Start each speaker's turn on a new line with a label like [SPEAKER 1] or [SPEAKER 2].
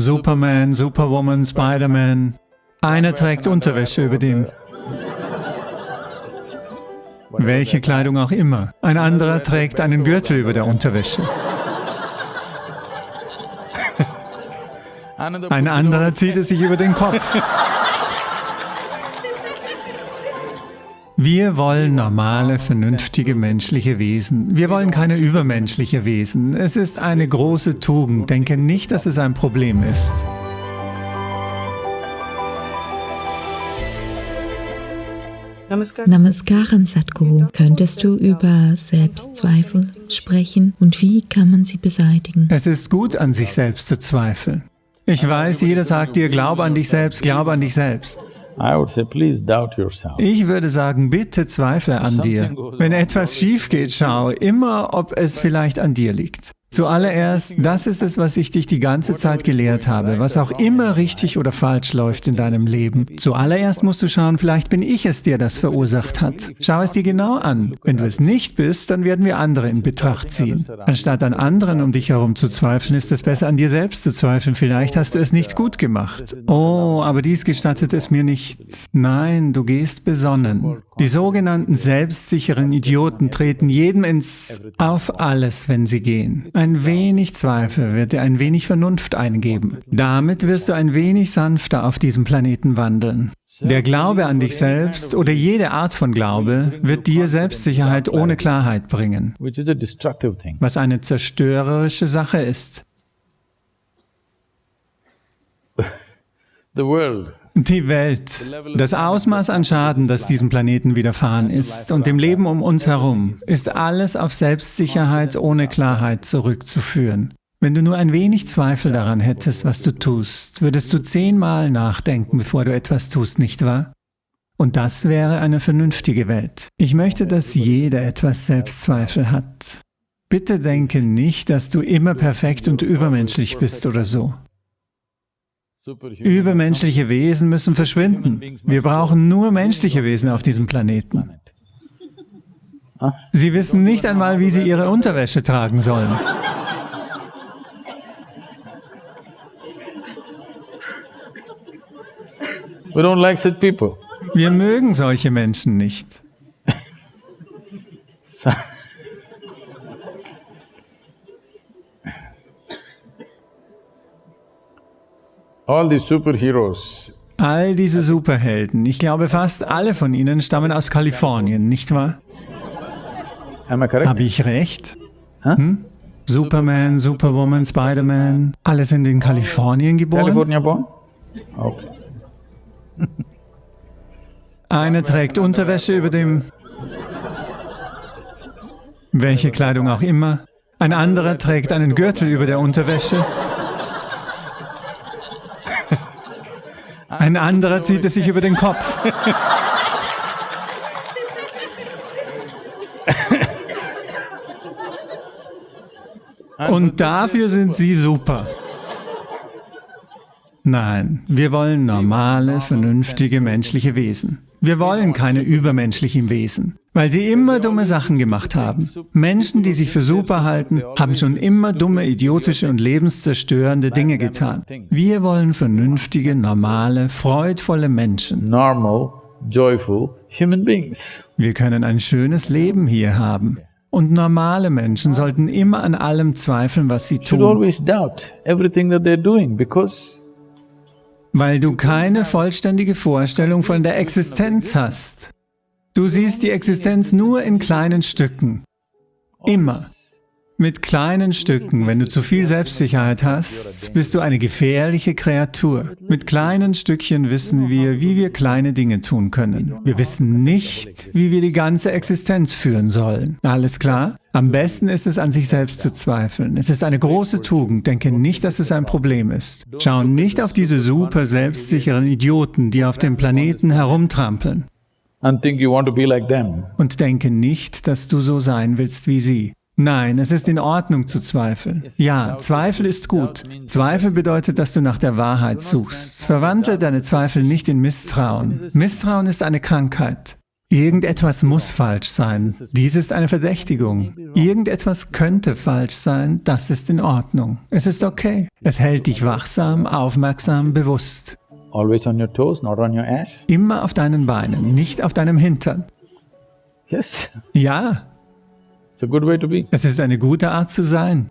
[SPEAKER 1] Superman, Superwoman, Spider-Man. Einer trägt Unterwäsche über dem. Welche Kleidung auch immer. Ein anderer trägt einen Gürtel über der Unterwäsche. Ein anderer zieht es sich über den Kopf. Wir wollen normale, vernünftige menschliche Wesen. Wir wollen keine übermenschliche Wesen. Es ist eine große Tugend. Denke nicht, dass es ein Problem ist.
[SPEAKER 2] Namaskaram Sadhguru. Könntest du über Selbstzweifel sprechen und wie kann man sie beseitigen?
[SPEAKER 1] Es ist gut, an sich selbst zu zweifeln. Ich weiß, jeder sagt dir, glaube an dich selbst, glaube an dich selbst. Ich würde sagen, bitte zweifle an dir. Wenn etwas schief geht, schau immer, ob es vielleicht an dir liegt. Zuallererst, das ist es, was ich dich die ganze Zeit gelehrt habe, was auch immer richtig oder falsch läuft in deinem Leben. Zuallererst musst du schauen, vielleicht bin ich es, der das verursacht hat. Schau es dir genau an. Wenn du es nicht bist, dann werden wir andere in Betracht ziehen. Anstatt an anderen um dich herum zu zweifeln, ist es besser, an dir selbst zu zweifeln. Vielleicht hast du es nicht gut gemacht. Oh, aber dies gestattet es mir nicht. Nein, du gehst besonnen. Die sogenannten selbstsicheren Idioten treten jedem ins auf alles, wenn sie gehen. Ein wenig Zweifel wird dir ein wenig Vernunft eingeben. Damit wirst du ein wenig sanfter auf diesem Planeten wandeln. Der Glaube an dich selbst oder jede Art von Glaube wird dir Selbstsicherheit ohne Klarheit bringen, was eine zerstörerische Sache ist. Die Welt, das Ausmaß an Schaden, das diesem Planeten widerfahren ist und dem Leben um uns herum, ist alles auf Selbstsicherheit ohne Klarheit zurückzuführen. Wenn du nur ein wenig Zweifel daran hättest, was du tust, würdest du zehnmal nachdenken, bevor du etwas tust, nicht wahr? Und das wäre eine vernünftige Welt. Ich möchte, dass jeder etwas Selbstzweifel hat. Bitte denke nicht, dass du immer perfekt und übermenschlich bist oder so. Übermenschliche Wesen müssen verschwinden. Wir brauchen nur menschliche Wesen auf diesem Planeten. Sie wissen nicht einmal, wie sie ihre Unterwäsche tragen sollen. Wir mögen solche Menschen nicht.
[SPEAKER 3] All the superheroes.
[SPEAKER 1] All diese Superhelden, ich glaube fast alle von ihnen stammen aus Kalifornien, nicht wahr? Habe ich recht? Hm? Superman, Superwoman, Spider-Man, alle sind in Kalifornien geboren?
[SPEAKER 3] California born? Okay.
[SPEAKER 1] Einer trägt Unterwäsche über dem... Welche Kleidung auch immer. Ein anderer trägt einen Gürtel über der Unterwäsche. Ein anderer zieht es sich über den Kopf. Und dafür sind sie super. Nein, wir wollen normale, vernünftige menschliche Wesen. Wir wollen keine übermenschlichen Wesen, weil sie immer dumme Sachen gemacht haben. Menschen, die sich für super halten, haben schon immer dumme, idiotische und lebenszerstörende Dinge getan. Wir wollen vernünftige, normale, freudvolle Menschen.
[SPEAKER 3] Normal, joyful human beings.
[SPEAKER 1] Wir können ein schönes Leben hier haben. Und normale Menschen sollten immer an allem zweifeln, was sie tun. Weil du keine vollständige Vorstellung von der Existenz hast. Du siehst die Existenz nur in kleinen Stücken. Immer. Mit kleinen Stücken. Wenn du zu viel Selbstsicherheit hast, bist du eine gefährliche Kreatur. Mit kleinen Stückchen wissen wir, wie wir kleine Dinge tun können. Wir wissen nicht, wie wir die ganze Existenz führen sollen. Alles klar? Am besten ist es, an sich selbst zu zweifeln. Es ist eine große Tugend. Denke nicht, dass es ein Problem ist. Schau nicht auf diese super selbstsicheren Idioten, die auf dem Planeten herumtrampeln. Und denke nicht, dass du so sein willst wie sie. Nein, es ist in Ordnung zu zweifeln. Ja, Zweifel ist gut. Zweifel bedeutet, dass du nach der Wahrheit suchst. Verwandle deine Zweifel nicht in Misstrauen. Misstrauen ist eine Krankheit. Irgendetwas muss falsch sein. Dies ist eine Verdächtigung. Irgendetwas könnte falsch sein. Das ist in Ordnung. Es ist okay. Es hält dich wachsam, aufmerksam, bewusst.
[SPEAKER 3] Always on your toes, not on your ass.
[SPEAKER 1] Immer auf deinen Beinen, nicht auf deinem Hintern.
[SPEAKER 3] Yes.
[SPEAKER 1] Ja.
[SPEAKER 3] It's a good way to be.
[SPEAKER 1] Es ist eine gute Art zu sein.